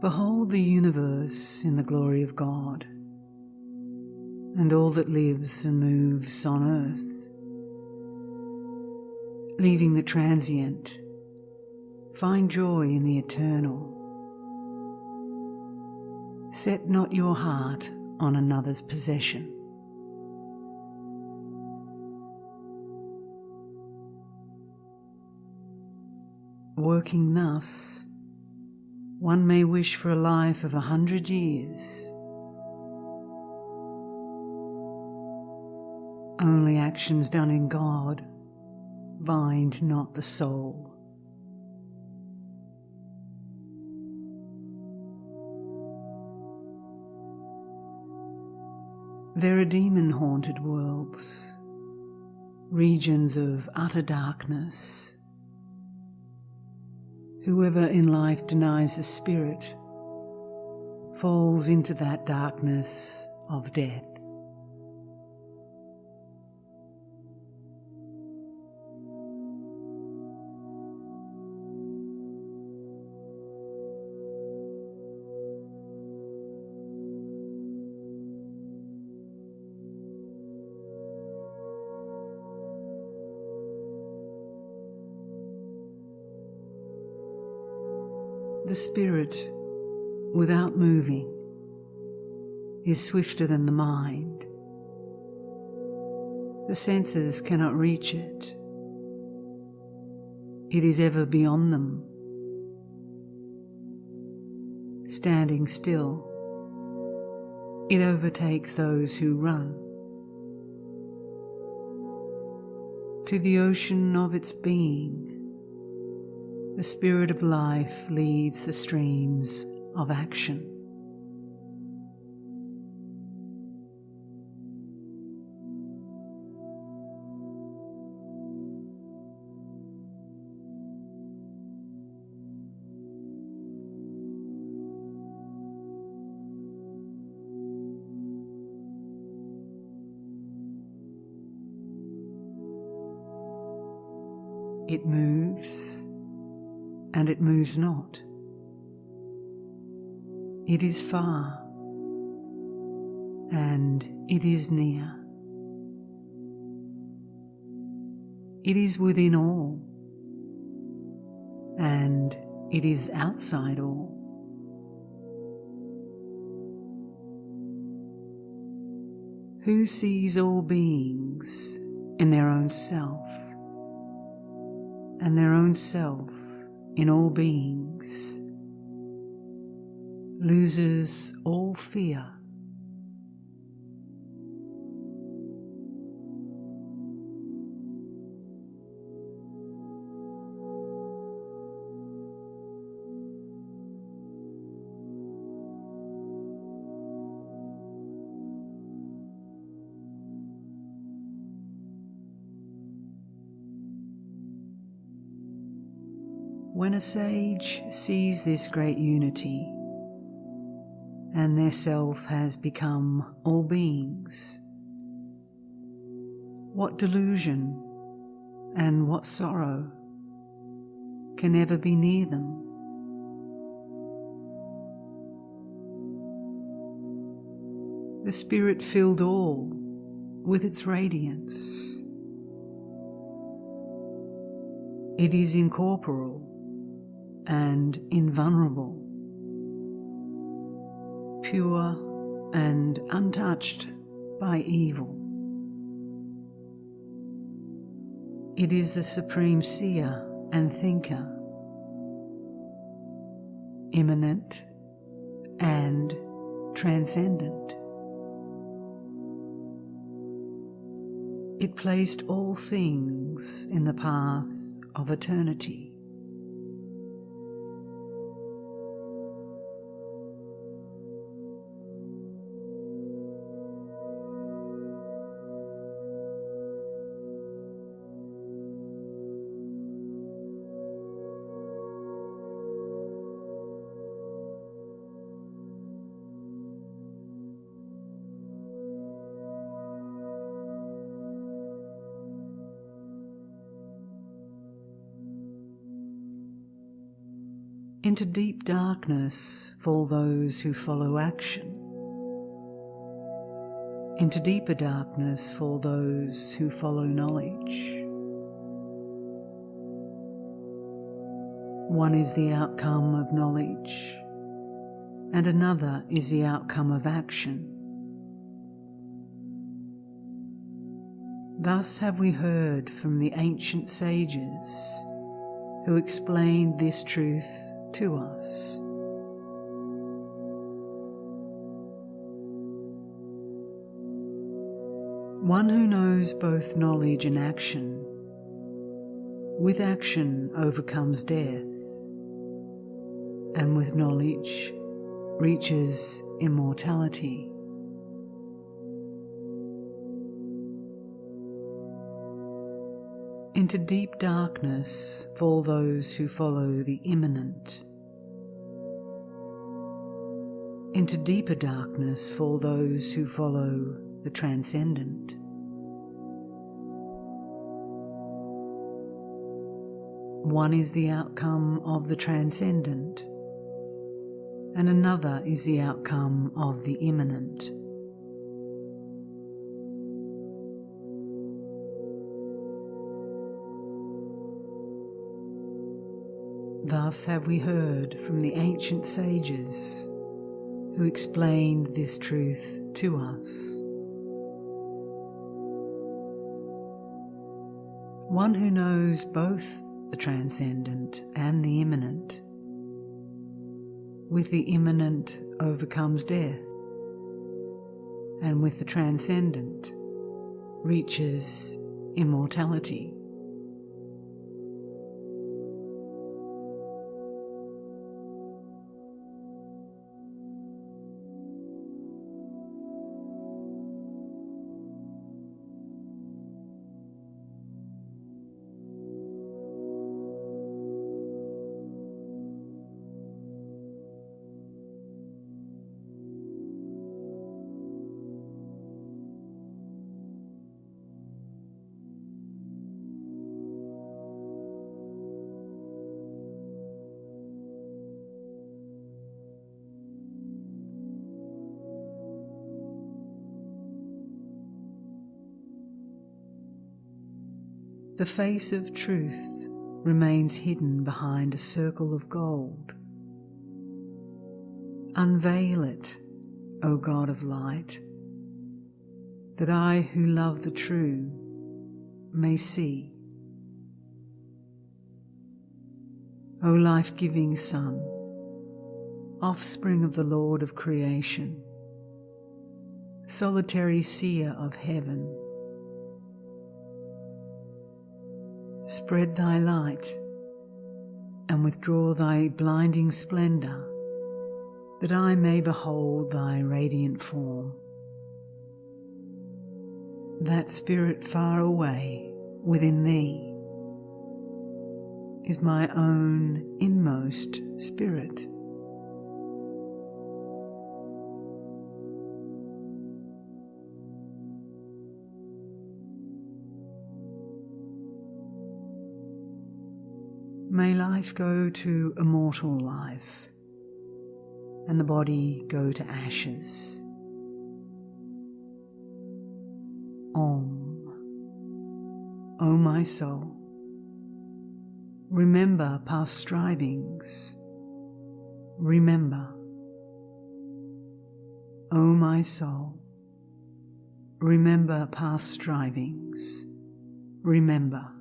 Behold the universe in the glory of God, and all that lives and moves on earth. Leaving the transient, find joy in the eternal. Set not your heart on another's possession. Working thus, one may wish for a life of a hundred years. Only actions done in God bind not the soul. There are demon haunted worlds, regions of utter darkness Whoever in life denies the Spirit falls into that darkness of death. The spirit, without moving, is swifter than the mind. The senses cannot reach it. It is ever beyond them. Standing still, it overtakes those who run. To the ocean of its being, the spirit of life leads the streams of action. It moves it moves not. It is far, and it is near. It is within all, and it is outside all. Who sees all beings in their own self, and their own self in all beings, loses all fear. When a sage sees this great unity, and their self has become all beings, what delusion and what sorrow can ever be near them? The Spirit filled all with its radiance. It is incorporeal and invulnerable, pure and untouched by evil. It is the supreme seer and thinker, immanent and transcendent. It placed all things in the path of eternity. Into deep darkness fall those who follow action. Into deeper darkness fall those who follow knowledge. One is the outcome of knowledge, and another is the outcome of action. Thus have we heard from the ancient sages who explained this truth to us. One who knows both knowledge and action, with action overcomes death, and with knowledge reaches immortality. Into deep darkness fall those who follow the immanent. Into deeper darkness fall those who follow the transcendent. One is the outcome of the transcendent, and another is the outcome of the immanent. Thus have we heard from the ancient sages who explained this truth to us. One who knows both the transcendent and the immanent. With the immanent overcomes death, and with the transcendent reaches immortality. The face of truth remains hidden behind a circle of gold. Unveil it, O God of light, that I who love the true may see. O life giving sun, offspring of the Lord of creation, solitary seer of heaven Spread thy light and withdraw thy blinding splendour, that I may behold thy radiant form. That spirit far away within thee is my own inmost spirit. Life go to immortal life and the body go to ashes. Om. O my soul, remember past strivings. Remember. O my soul, remember past strivings. Remember.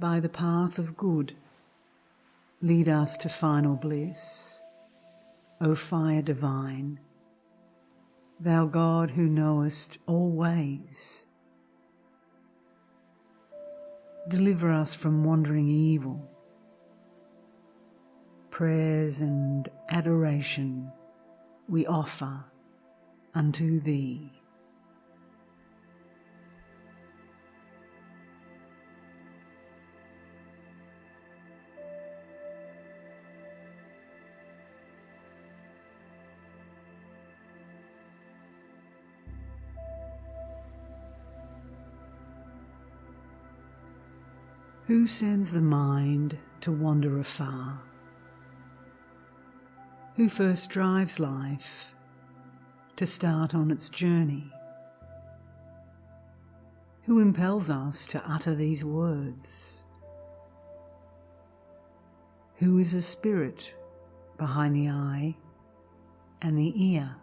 By the path of good lead us to final bliss. O fire divine, thou God who knowest all ways. Deliver us from wandering evil. Prayers and adoration we offer unto thee. Who sends the mind to wander afar? Who first drives life to start on its journey? Who impels us to utter these words? Who is the spirit behind the eye and the ear?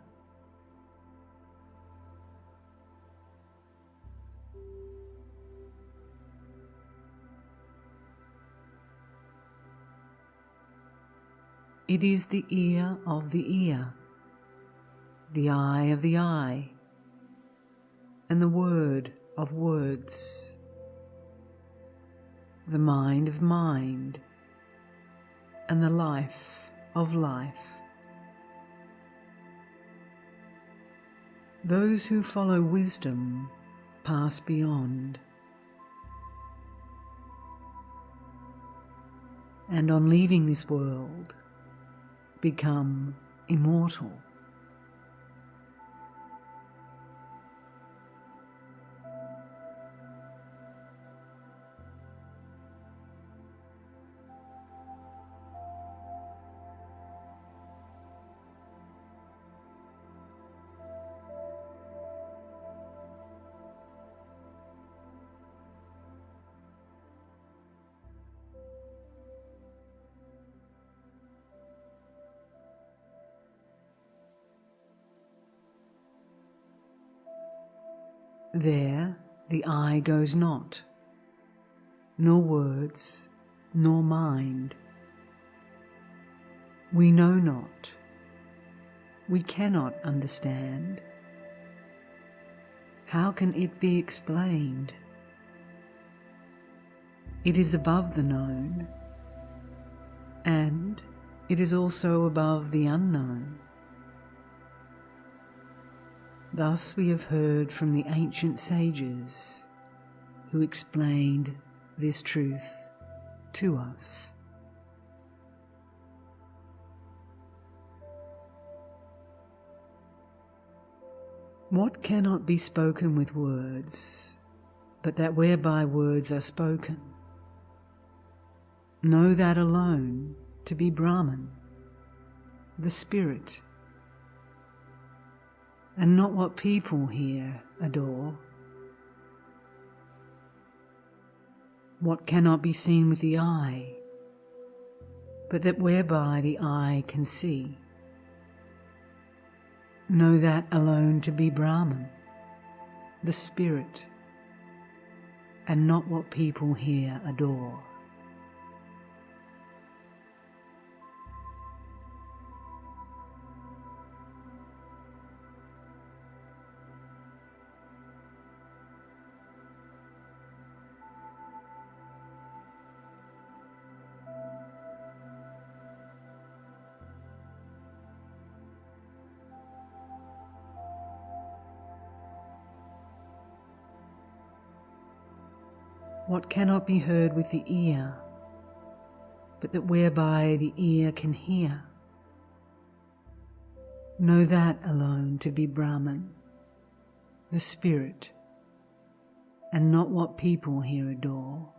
It is the ear of the ear, the eye of the eye, and the word of words, the mind of mind, and the life of life. Those who follow wisdom pass beyond. And on leaving this world, become immortal. There the eye goes not, nor words, nor mind. We know not, we cannot understand. How can it be explained? It is above the known, and it is also above the unknown. Thus we have heard from the ancient sages who explained this truth to us. What cannot be spoken with words, but that whereby words are spoken? Know that alone to be Brahman, the Spirit and not what people here adore. What cannot be seen with the eye, but that whereby the eye can see. Know that alone to be Brahman, the spirit, and not what people here adore. What cannot be heard with the ear, but that whereby the ear can hear. Know that alone to be Brahman, the spirit, and not what people here adore.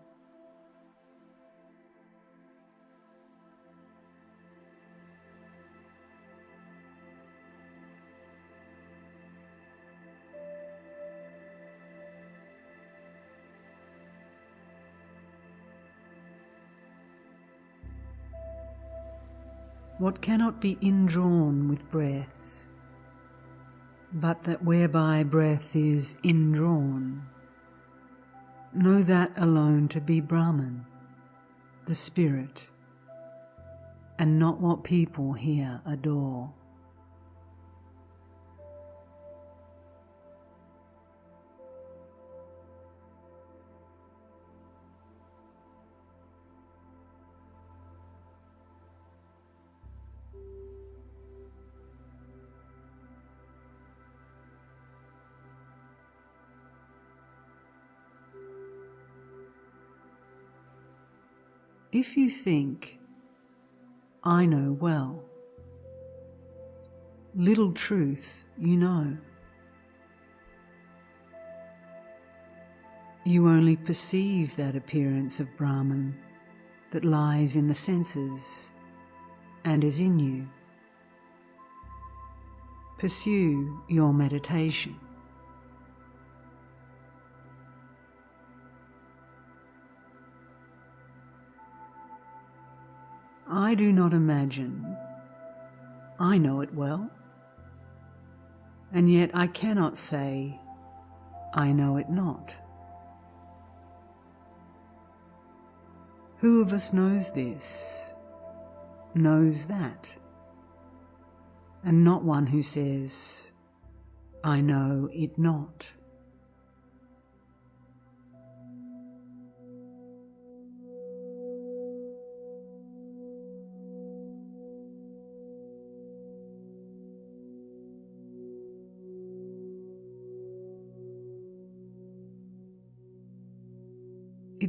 What cannot be indrawn with breath, but that whereby breath is indrawn. Know that alone to be Brahman, the spirit, and not what people here adore. If you think, I know well, little truth you know. You only perceive that appearance of Brahman that lies in the senses and is in you. Pursue your meditation. I do not imagine. I know it well. And yet I cannot say, I know it not. Who of us knows this, knows that, and not one who says, I know it not?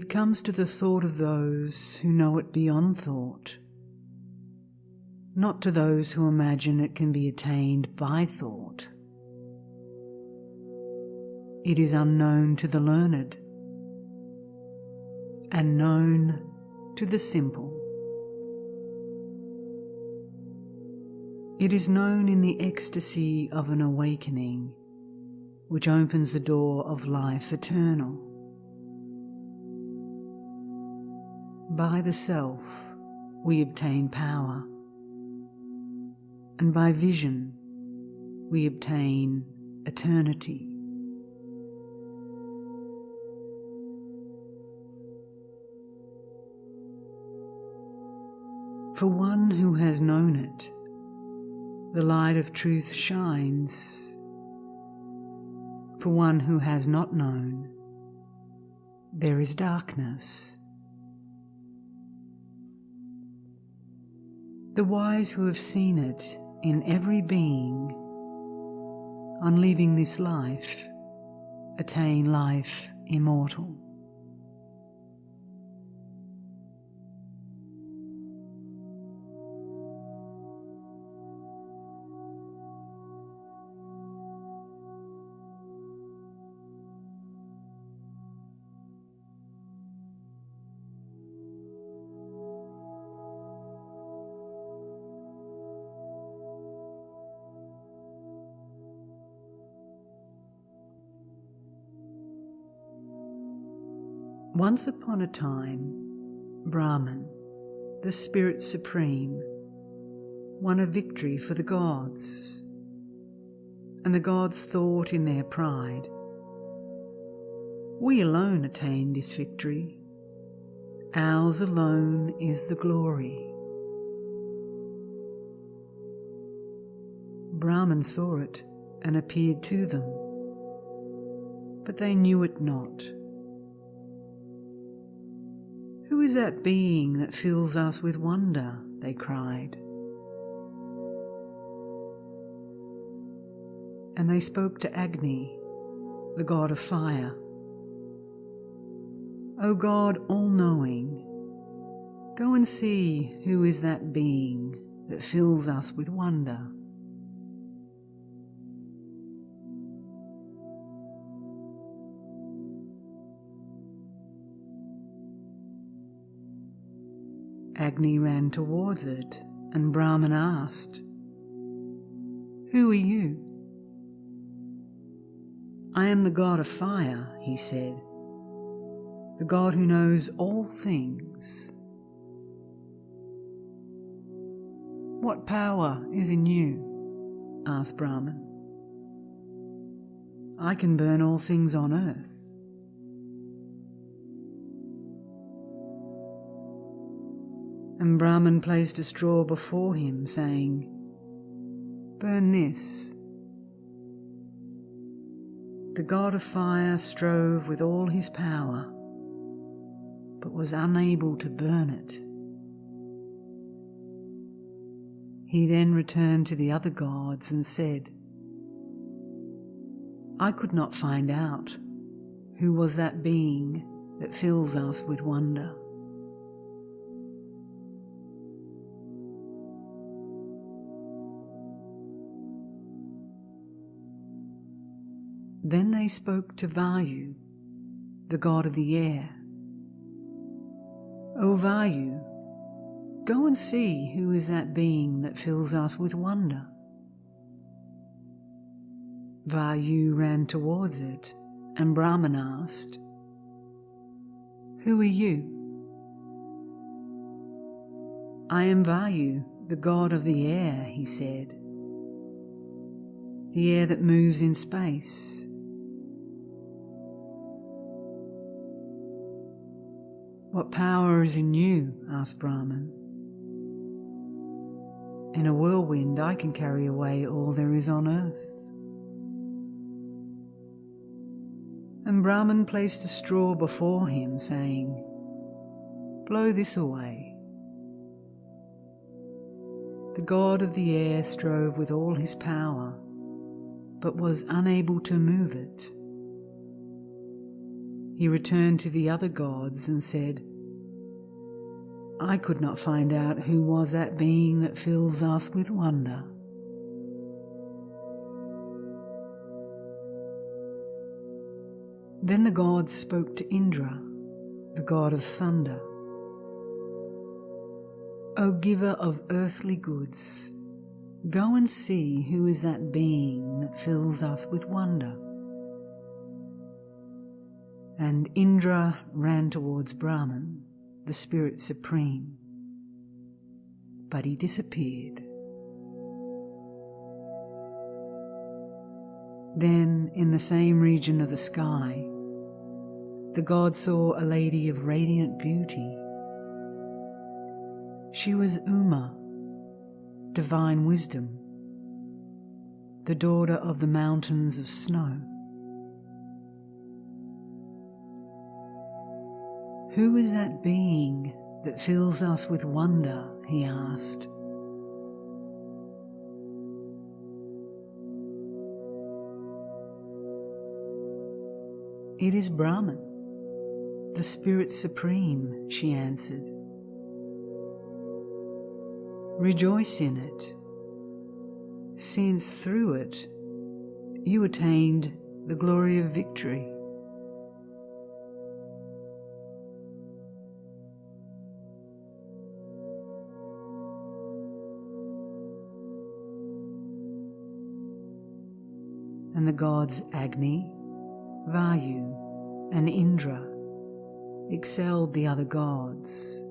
It comes to the thought of those who know it beyond thought, not to those who imagine it can be attained by thought. It is unknown to the learned and known to the simple. It is known in the ecstasy of an awakening which opens the door of life eternal. By the self, we obtain power, and by vision, we obtain eternity. For one who has known it, the light of truth shines. For one who has not known, there is darkness. The wise who have seen it in every being, on leaving this life, attain life immortal. Once upon a time, Brahman, the Spirit Supreme, won a victory for the gods. And the gods thought in their pride, We alone attained this victory. Ours alone is the glory. Brahman saw it and appeared to them, but they knew it not. Who is that being that fills us with wonder? They cried. And they spoke to Agni, the god of fire. O God all knowing, go and see who is that being that fills us with wonder. Agni ran towards it, and Brahman asked, Who are you? I am the god of fire, he said, the god who knows all things. What power is in you? asked Brahman. I can burn all things on earth. And Brahman placed a straw before him, saying, Burn this. The god of fire strove with all his power, but was unable to burn it. He then returned to the other gods and said, I could not find out who was that being that fills us with wonder. Then they spoke to Vayu, the god of the air. O Vayu, go and see who is that being that fills us with wonder. Vayu ran towards it, and Brahman asked, Who are you? I am Vayu, the god of the air, he said. The air that moves in space. What power is in you? asked Brahman. In a whirlwind I can carry away all there is on earth. And Brahman placed a straw before him, saying, Blow this away. The god of the air strove with all his power, but was unable to move it. He returned to the other gods and said, I could not find out who was that being that fills us with wonder. Then the gods spoke to Indra, the god of thunder. O giver of earthly goods, go and see who is that being that fills us with wonder. And Indra ran towards Brahman, the spirit supreme, but he disappeared. Then, in the same region of the sky, the god saw a lady of radiant beauty. She was Uma, divine wisdom, the daughter of the mountains of snow. Who is that being that fills us with wonder? he asked. It is Brahman the Spirit Supreme, she answered. Rejoice in it, since through it you attained the glory of victory. The gods Agni, Vayu, and Indra excelled the other gods,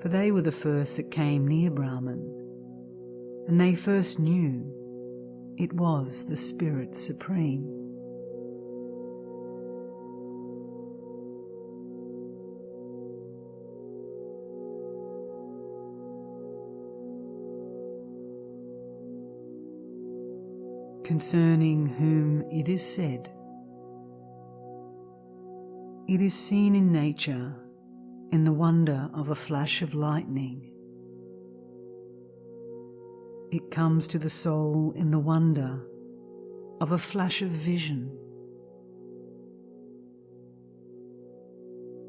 for they were the first that came near Brahman, and they first knew it was the Spirit Supreme. Concerning whom it is said, it is seen in nature in the wonder of a flash of lightning. It comes to the soul in the wonder of a flash of vision.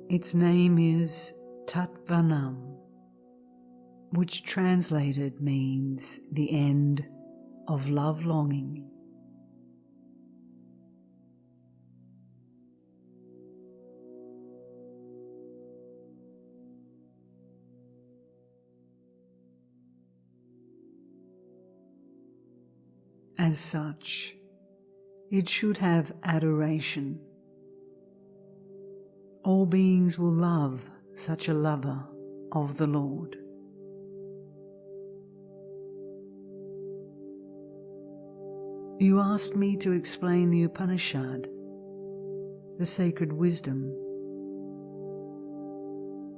Its name is Tadvanam, which translated means the end of love longing. As such, it should have adoration. All beings will love such a lover of the Lord. You asked me to explain the Upanishad, the sacred wisdom.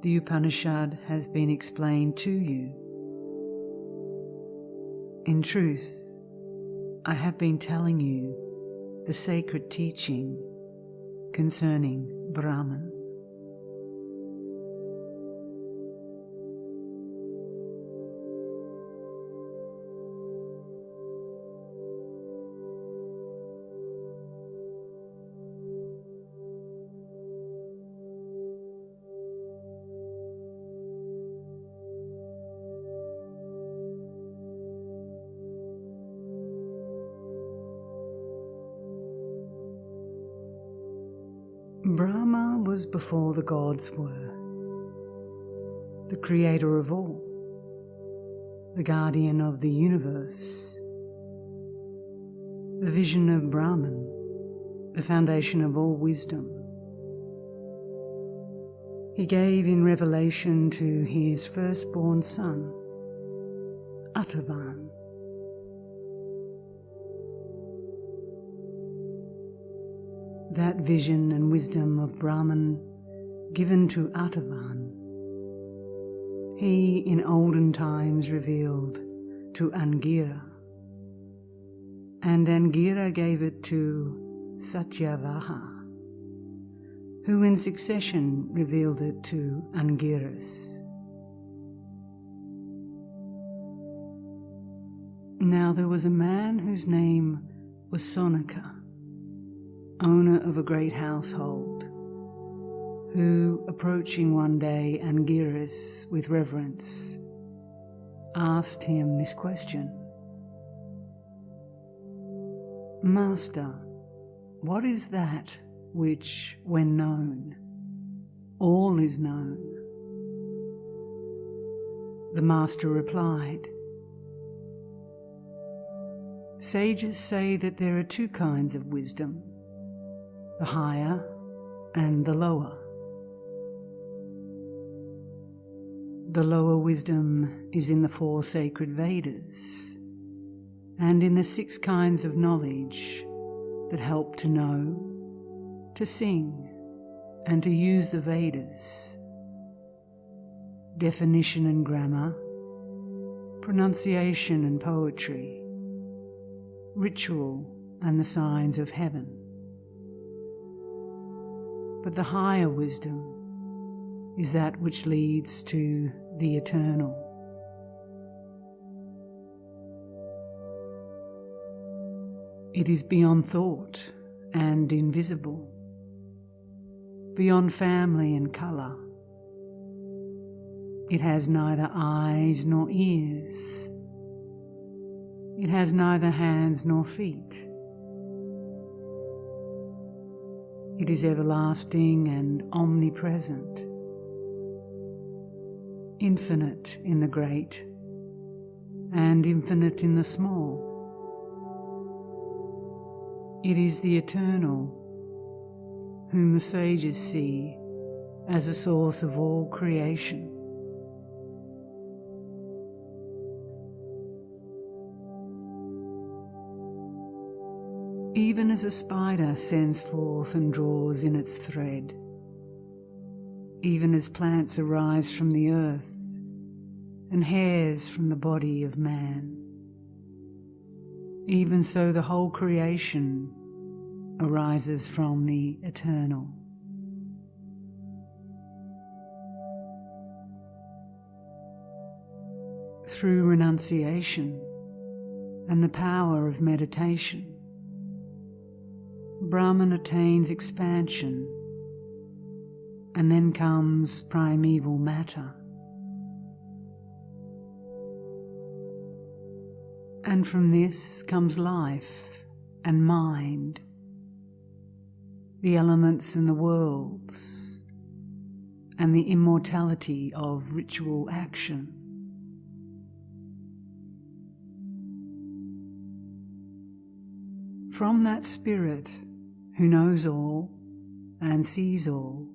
the Upanishad has been explained to you. In truth, I have been telling you the sacred teaching concerning Brahman. Brahma was before the gods were, the creator of all, the guardian of the universe, the vision of Brahman, the foundation of all wisdom. He gave in revelation to his firstborn son, Atharvan, that vision and wisdom of Brahman given to Atharvan, he in olden times revealed to Angira, and Angira gave it to Satyavaha, who in succession revealed it to Angiras. Now there was a man whose name was Saunaka owner of a great household, who, approaching one day Angiras with reverence, asked him this question Master, what is that which, when known, all is known? The Master replied, Sages say that there are two kinds of wisdom the higher and the lower. The lower wisdom is in the four sacred Vedas and in the six kinds of knowledge that help to know, to sing, and to use the Vedas. Definition and grammar, pronunciation and poetry, ritual and the signs of heaven but the higher wisdom is that which leads to the eternal. It is beyond thought and invisible, beyond family and colour. It has neither eyes nor ears. It has neither hands nor feet. It is everlasting and omnipresent, infinite in the great and infinite in the small. It is the eternal, whom the sages see as a source of all creation. Even as a spider sends forth and draws in its thread, even as plants arise from the earth and hairs from the body of man. Even so, the whole creation arises from the eternal. Through renunciation and the power of meditation, Brahman attains expansion, and then comes primeval matter. And from this comes life and mind, the elements and the worlds, and the immortality of ritual action. From that spirit, who knows all and sees all,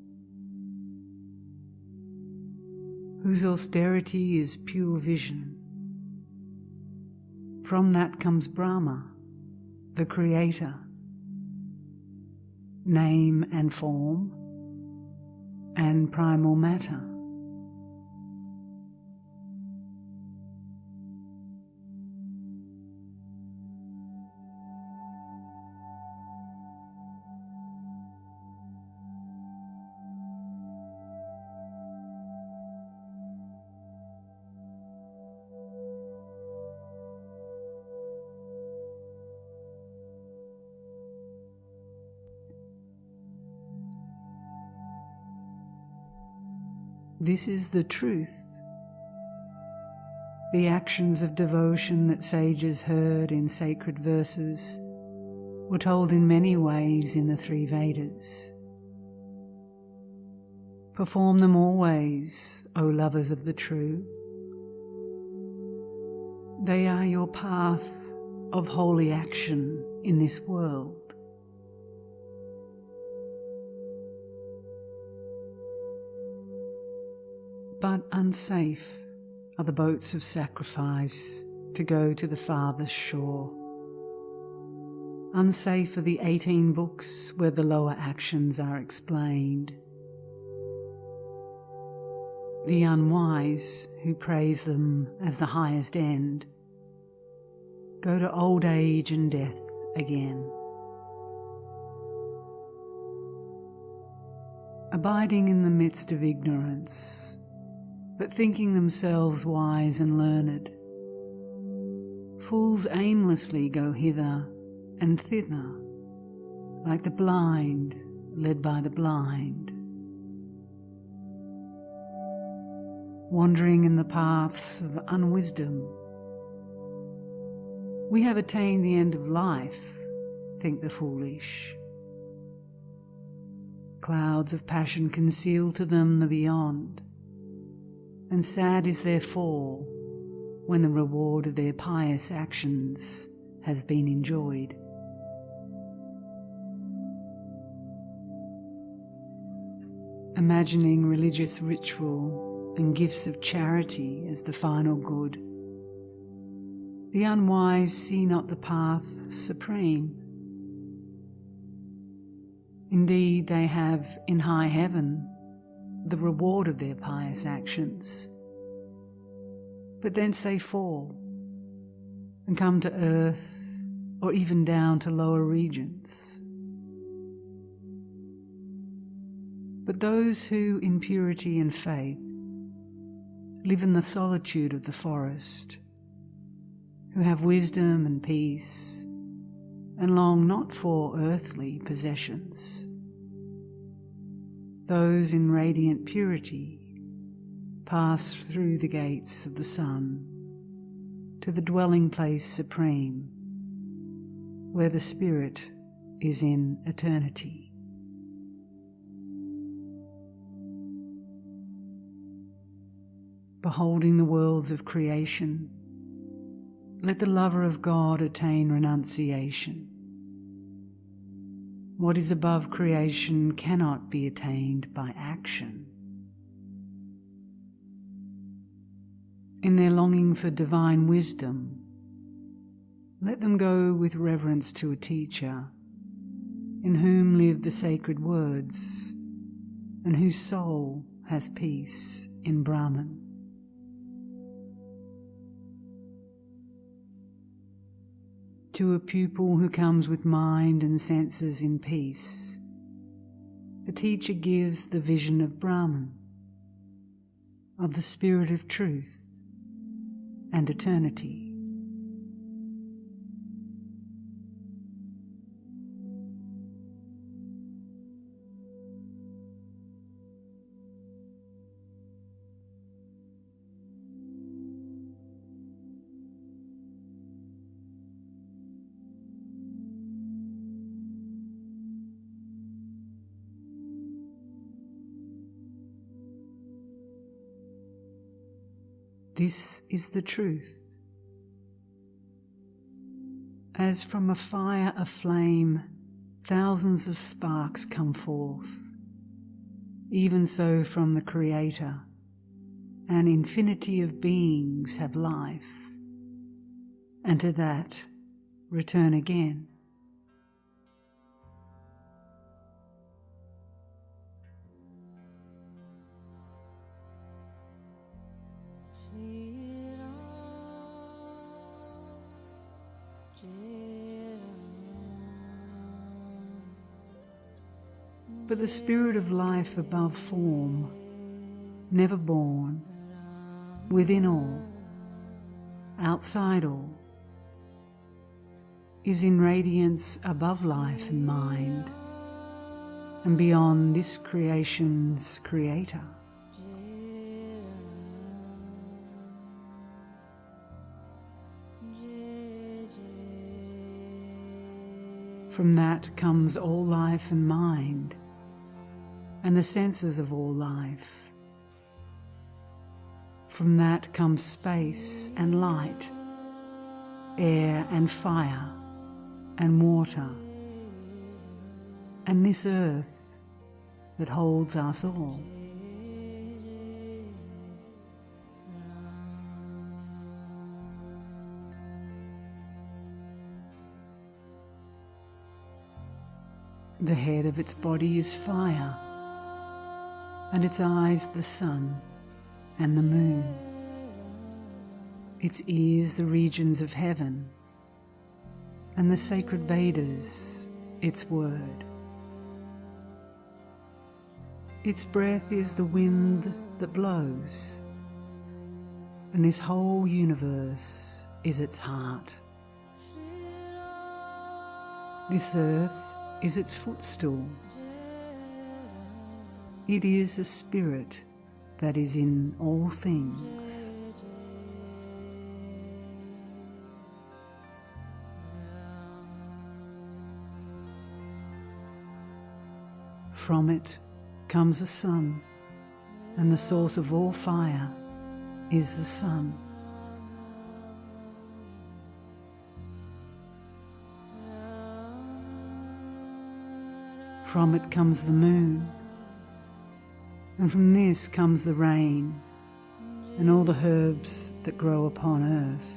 whose austerity is pure vision. From that comes Brahma, the Creator, name and form, and primal matter. This is the truth. The actions of devotion that sages heard in sacred verses were told in many ways in the three Vedas. Perform them always, O lovers of the true. They are your path of holy action in this world. But unsafe are the boats of sacrifice to go to the farthest shore. Unsafe are the 18 books where the lower actions are explained. The unwise, who praise them as the highest end, go to old age and death again. Abiding in the midst of ignorance, but thinking themselves wise and learned, fools aimlessly go hither and thither, like the blind led by the blind. wandering in the paths of unwisdom. We have attained the end of life, think the foolish. Clouds of passion conceal to them the beyond, and sad is their fall when the reward of their pious actions has been enjoyed. Imagining religious ritual and gifts of charity as the final good. The unwise see not the path supreme. Indeed, they have in high heaven the reward of their pious actions. But thence they fall and come to earth or even down to lower regions. But those who, in purity and faith, live in the solitude of the forest, who have wisdom and peace, and long not for earthly possessions. Those in radiant purity pass through the gates of the sun to the dwelling place supreme, where the Spirit is in eternity. beholding the worlds of creation, let the lover of God attain renunciation. What is above creation cannot be attained by action. In their longing for divine wisdom, let them go with reverence to a teacher in whom live the sacred words and whose soul has peace in Brahman. To a pupil who comes with mind and senses in peace. The teacher gives the vision of Brahman, of the spirit of truth and eternity. This is the truth. As from a fire aflame, thousands of sparks come forth, even so from the Creator, an infinity of beings have life, and to that return again. the spirit of life above form, never born, within all, outside all, is in radiance above life and mind, and beyond this creation's creator. From that comes all life and mind, and the senses of all life. From that comes space and light, air and fire and water, and this earth that holds us all. The head of its body is fire, and its eyes the sun and the moon. Its ears the regions of heaven, and the sacred Vedas its word. Its breath is the wind that blows, and this whole universe is its heart. This earth is its footstool. It is a spirit that is in all things. From it comes a sun, and the source of all fire is the sun. From it comes the moon, and from this comes the rain and all the herbs that grow upon earth.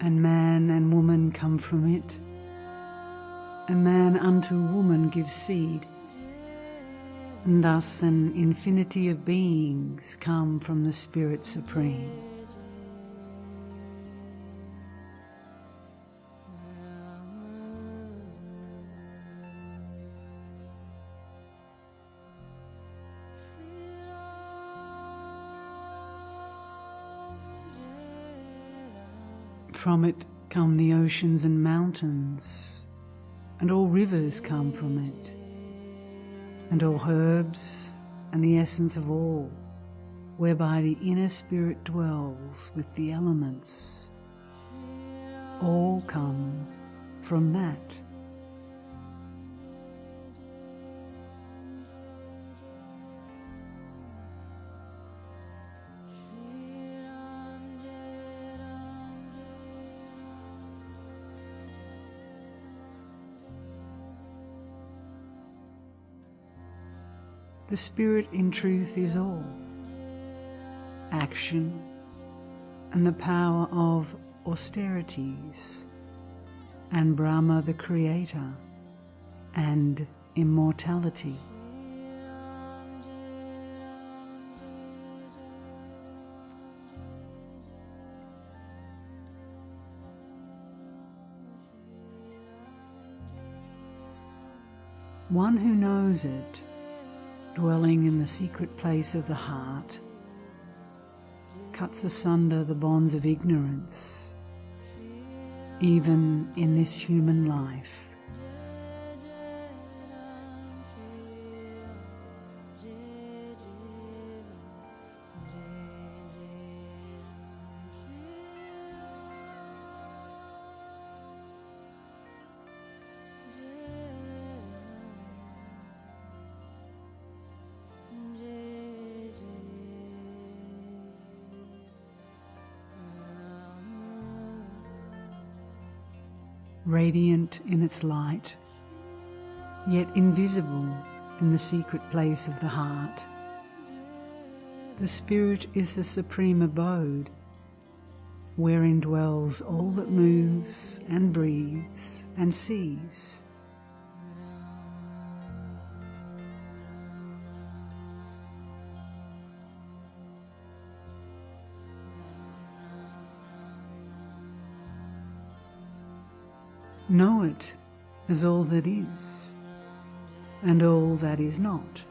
And man and woman come from it, and man unto woman gives seed, and thus an infinity of beings come from the Spirit Supreme. From it come the oceans and mountains, and all rivers come from it, and all herbs and the essence of all, whereby the inner spirit dwells with the elements, all come from that. The Spirit in truth is all action and the power of austerities, and Brahma the Creator, and immortality. One who knows it dwelling in the secret place of the heart, cuts asunder the bonds of ignorance, even in this human life. Radiant in its light, yet invisible in the secret place of the heart. The Spirit is the supreme abode, wherein dwells all that moves and breathes and sees. Know it as all that is and all that is not.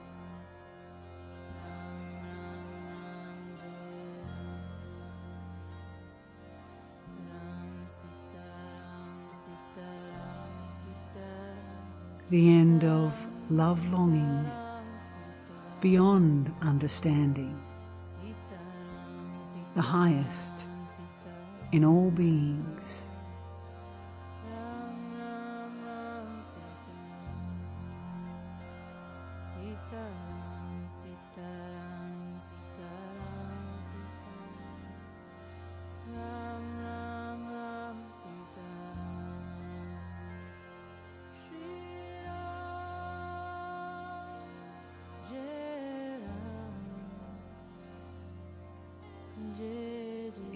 The end of love longing beyond understanding the highest in all beings.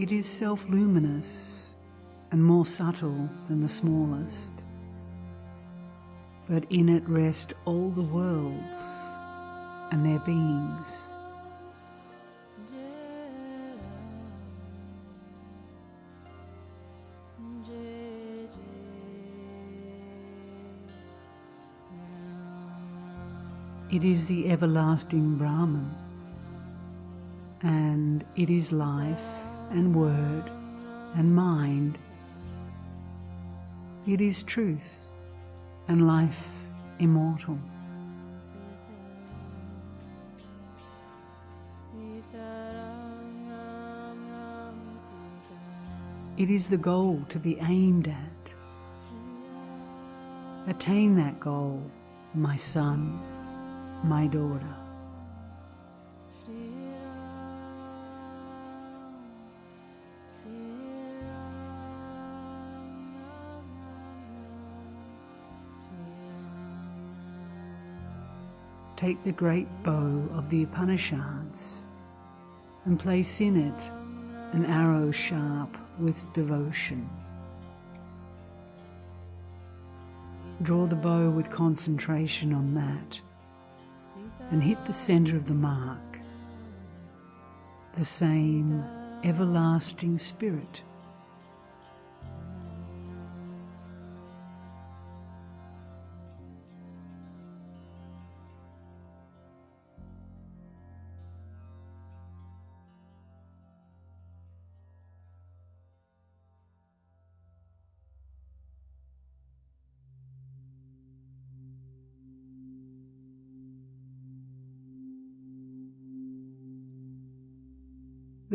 It is self luminous and more subtle than the smallest. But in it rest all the worlds and their beings. It is the everlasting Brahman, and it is life and word and mind. It is truth and life immortal. It is the goal to be aimed at. Attain that goal, my son, my daughter. Take the great bow of the Upanishads and place in it an arrow sharp with devotion. Draw the bow with concentration on that and hit the center of the mark, the same everlasting spirit.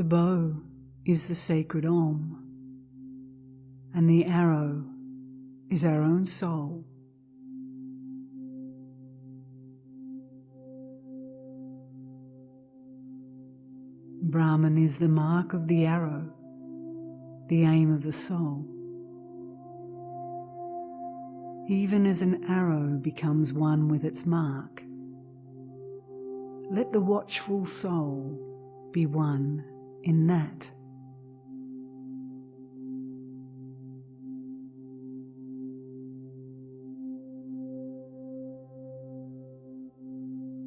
The bow is the sacred Om, and the arrow is our own soul. Brahman is the mark of the arrow, the aim of the soul. Even as an arrow becomes one with its mark, let the watchful soul be one in that.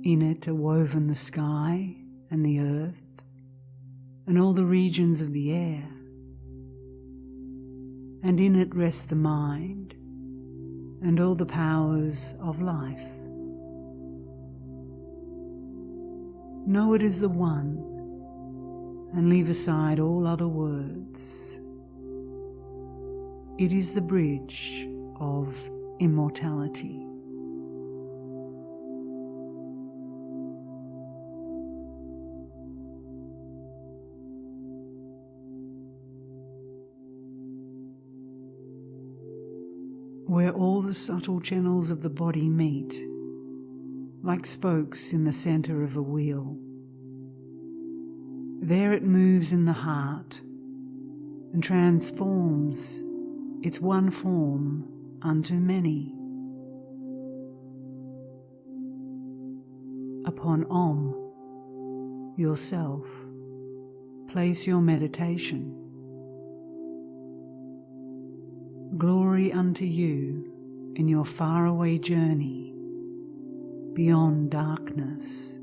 In it are woven the sky and the earth and all the regions of the air. And in it rest the mind and all the powers of life. Know it is the one and leave aside all other words. It is the bridge of immortality. Where all the subtle channels of the body meet, like spokes in the centre of a wheel. There it moves in the heart and transforms its one form unto many. Upon Om, yourself, place your meditation. Glory unto you in your faraway journey beyond darkness.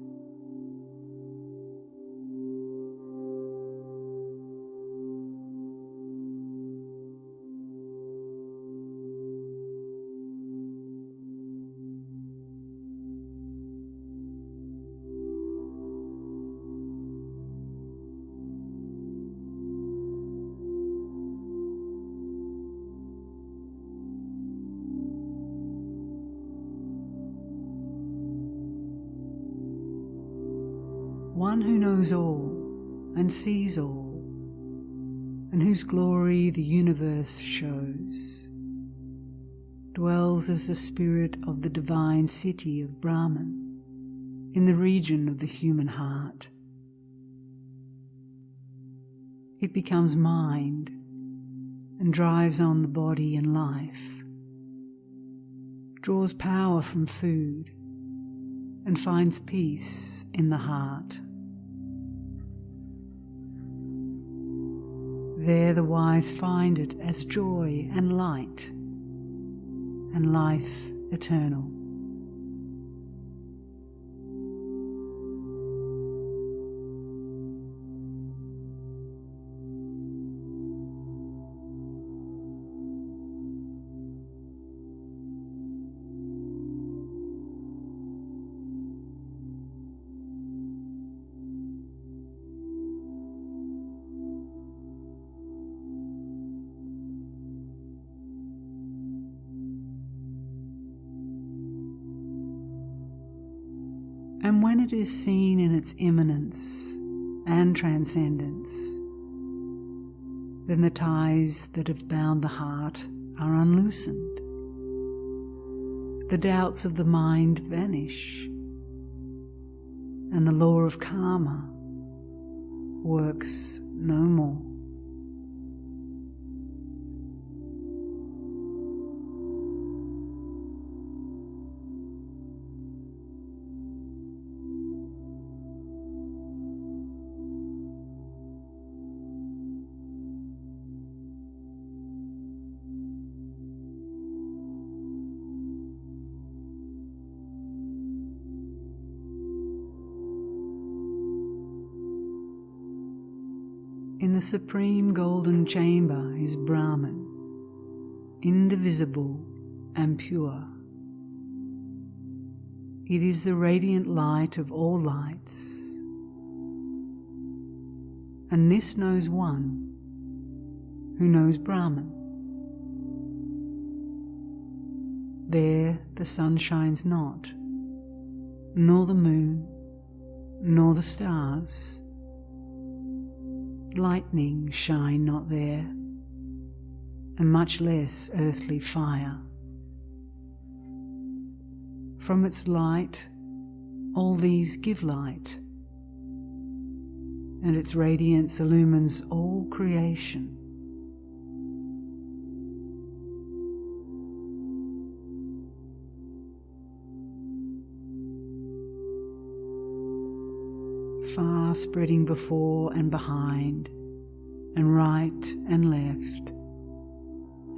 And sees all and whose glory the universe shows, dwells as the spirit of the divine city of Brahman in the region of the human heart. It becomes mind and drives on the body and life, draws power from food, and finds peace in the heart. There the wise find it as joy and light and life eternal. Is seen in its immanence and transcendence, then the ties that have bound the heart are unloosened. The doubts of the mind vanish, and the law of karma works no more. The supreme golden chamber is Brahman, indivisible and pure. It is the radiant light of all lights. And this knows one who knows Brahman. There the sun shines not, nor the moon, nor the stars lightning shine not there, and much less earthly fire. From its light, all these give light, and its radiance illumines all creation. Spreading before and behind, and right and left,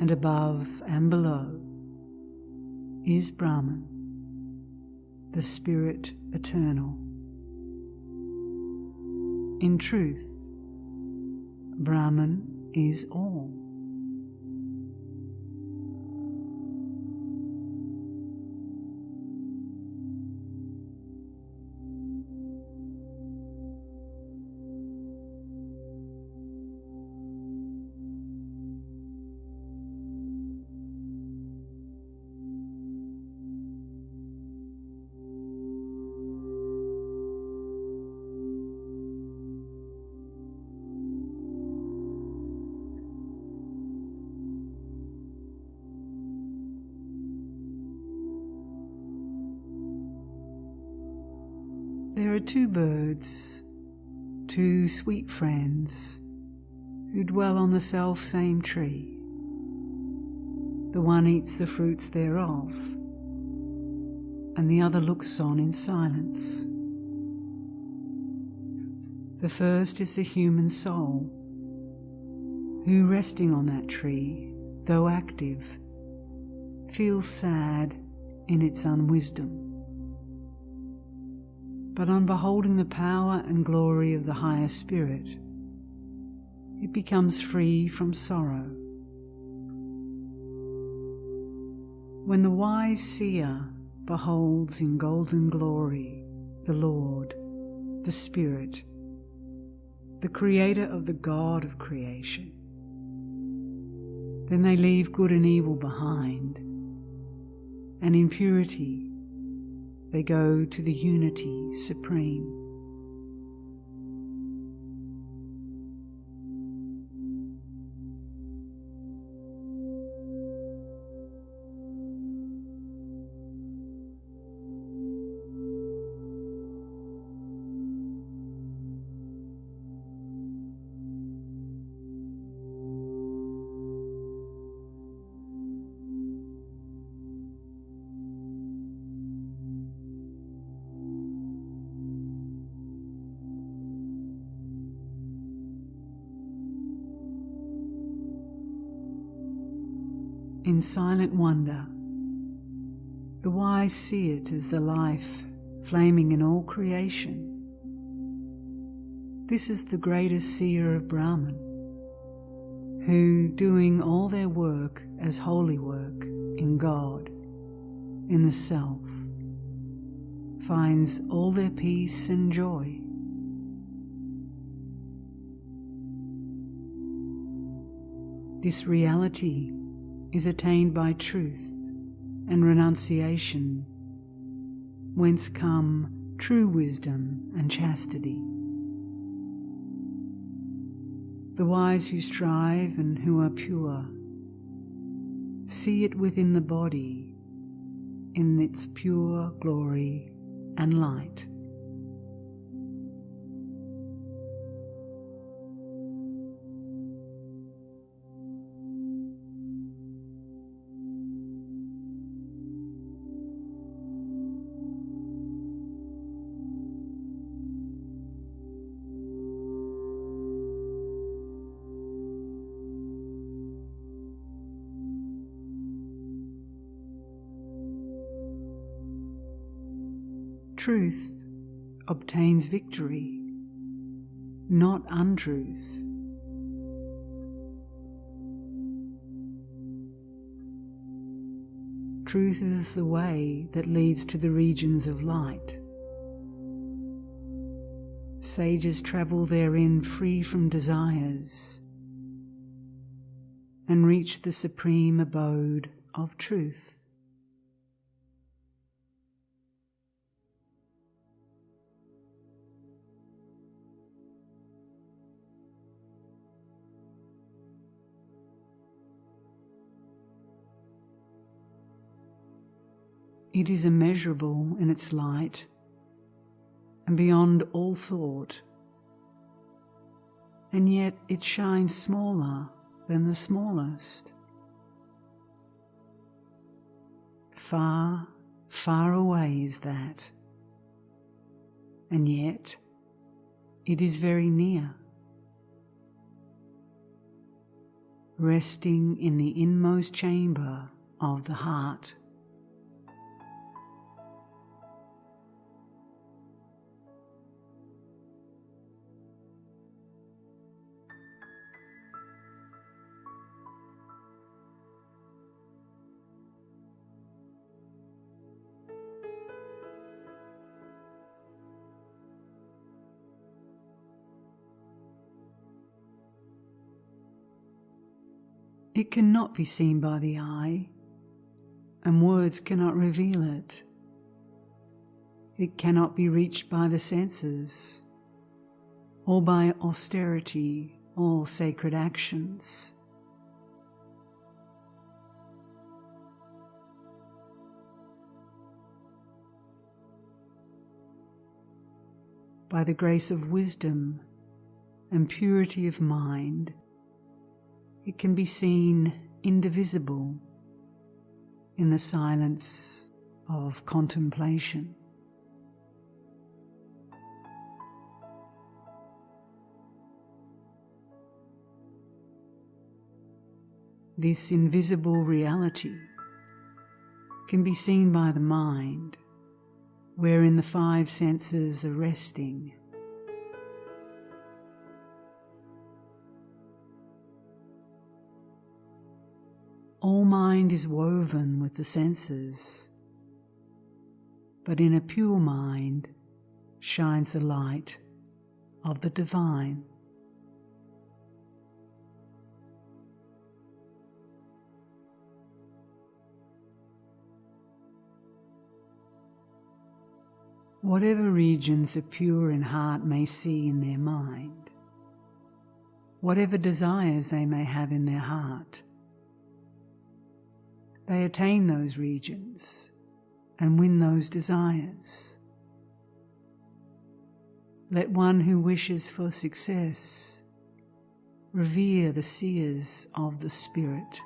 and above and below, is Brahman, the Spirit Eternal. In truth, Brahman is all. Sweet friends, who dwell on the self same tree. The one eats the fruits thereof, and the other looks on in silence. The first is the human soul, who resting on that tree, though active, feels sad in its unwisdom but on beholding the power and glory of the higher spirit, it becomes free from sorrow. When the wise seer beholds in golden glory the Lord, the Spirit, the Creator of the God of creation, then they leave good and evil behind, and in purity they go to the unity supreme. Silent wonder. The wise see it as the life flaming in all creation. This is the greatest seer of Brahman, who, doing all their work as holy work in God, in the Self, finds all their peace and joy. This reality is attained by truth and renunciation, whence come true wisdom and chastity. The wise who strive and who are pure see it within the body in its pure glory and light. Truth obtains victory, not untruth. Truth is the way that leads to the regions of light. Sages travel therein free from desires and reach the supreme abode of truth. It is immeasurable in its light and beyond all thought, and yet it shines smaller than the smallest. Far, far away is that, and yet it is very near. Resting in the inmost chamber of the heart. It cannot be seen by the eye, and words cannot reveal it. It cannot be reached by the senses, or by austerity or sacred actions. By the grace of wisdom and purity of mind, it can be seen indivisible in the silence of contemplation. This invisible reality can be seen by the mind, wherein the five senses are resting All mind is woven with the senses, but in a pure mind shines the light of the divine. Whatever regions a pure in heart may see in their mind, whatever desires they may have in their heart, they attain those regions and win those desires. Let one who wishes for success revere the seers of the Spirit.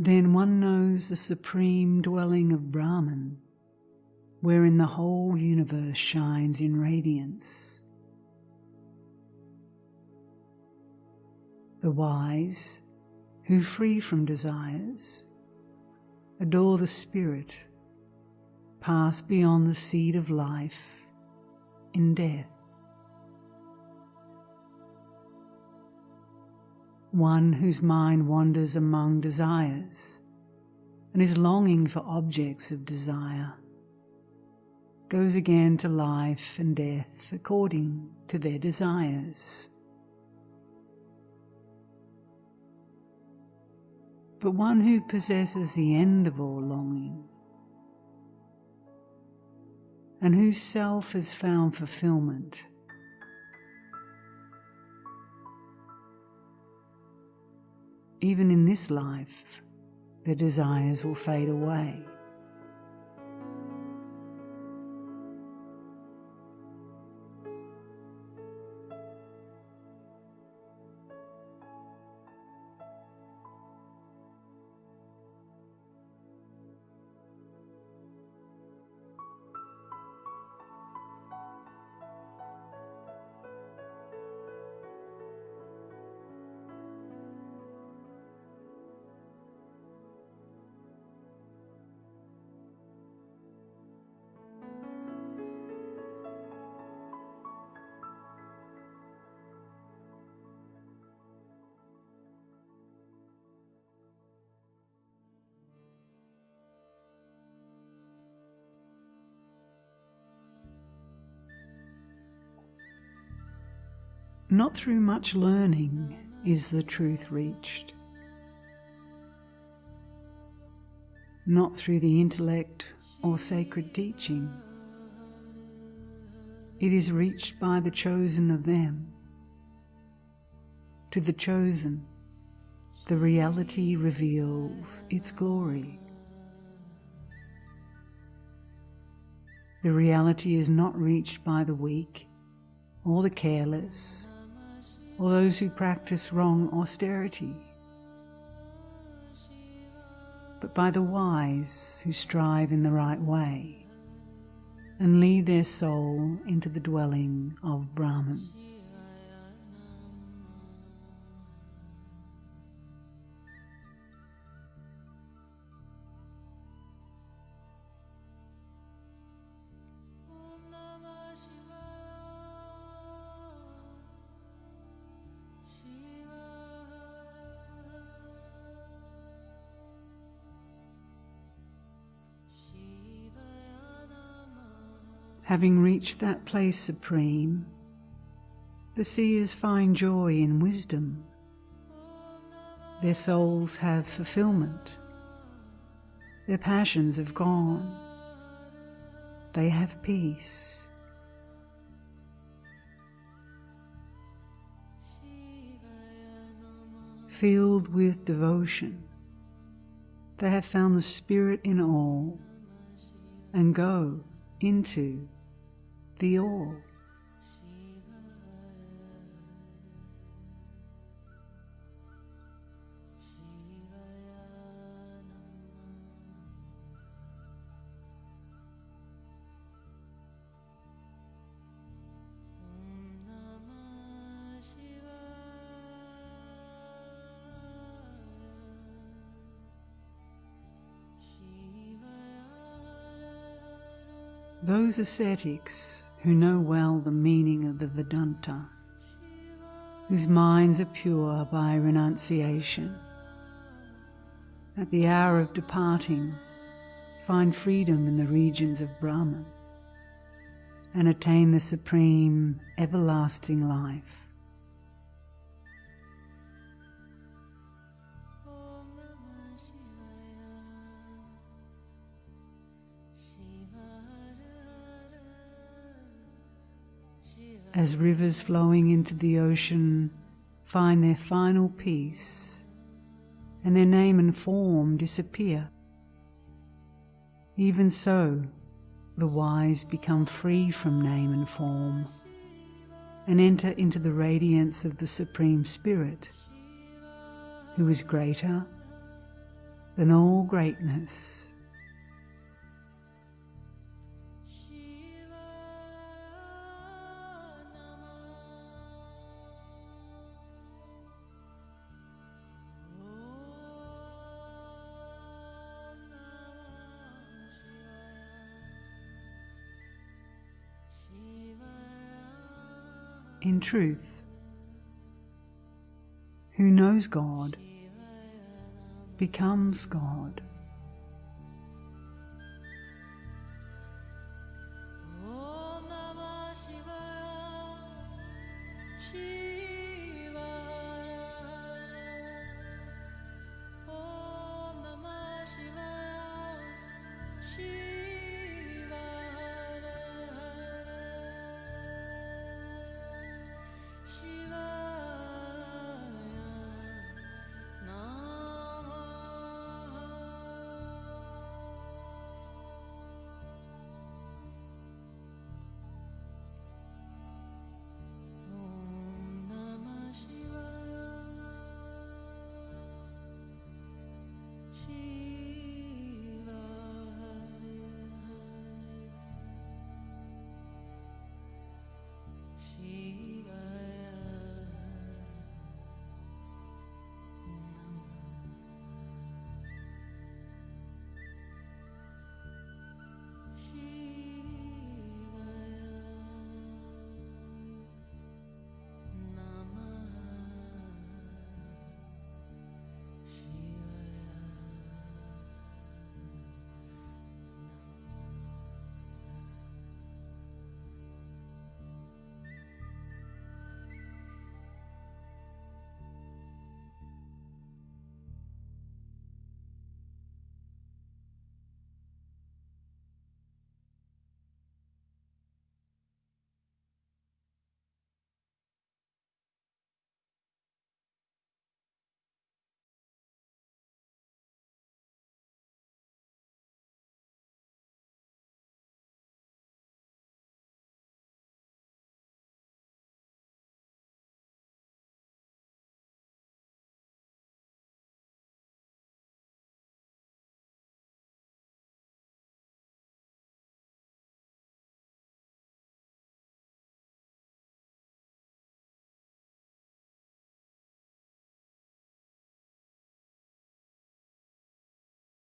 Then one knows the supreme dwelling of Brahman, wherein the whole universe shines in radiance. The wise, who free from desires, adore the Spirit, pass beyond the seed of life in death. One whose mind wanders among desires and is longing for objects of desire, goes again to life and death according to their desires. But one who possesses the end of all longing and whose self has found fulfillment even in this life, their desires will fade away. Not through much learning is the truth reached. Not through the intellect or sacred teaching. It is reached by the chosen of them. To the chosen, the reality reveals its glory. The reality is not reached by the weak or the careless or those who practice wrong austerity, but by the wise who strive in the right way and lead their soul into the dwelling of Brahman. Having reached that place supreme, the seers find joy in wisdom. Their souls have fulfillment. Their passions have gone. They have peace. Filled with devotion, they have found the Spirit in all and go into the all. Those ascetics who know well the meaning of the Vedanta, whose minds are pure by renunciation, at the hour of departing, find freedom in the regions of Brahman and attain the supreme everlasting life. As rivers flowing into the ocean find their final peace and their name and form disappear. Even so, the wise become free from name and form and enter into the radiance of the Supreme Spirit, who is greater, than all greatness. In truth, who knows God becomes God.